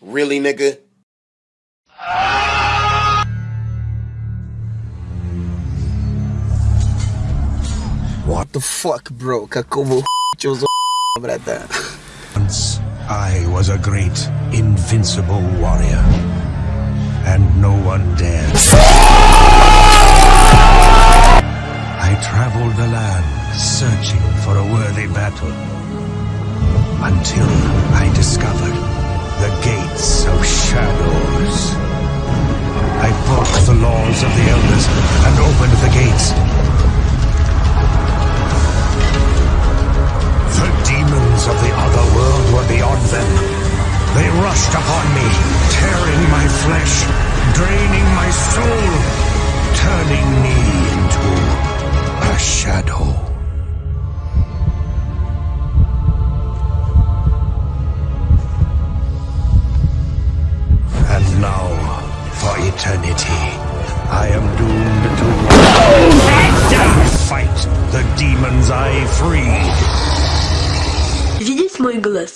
Really, nigga? What the fuck, bro? Какого чё за брата? Once I was a great, invincible warrior, and no one dared. I traveled the land searching for a worthy battle until I discovered and opened the gates. The demons of the other world were beyond them. They rushed upon me, tearing my flesh, draining my soul, turning me into a shadow. And now, for eternity, I am doomed to fight the demons I freed. Видеть мой глаз.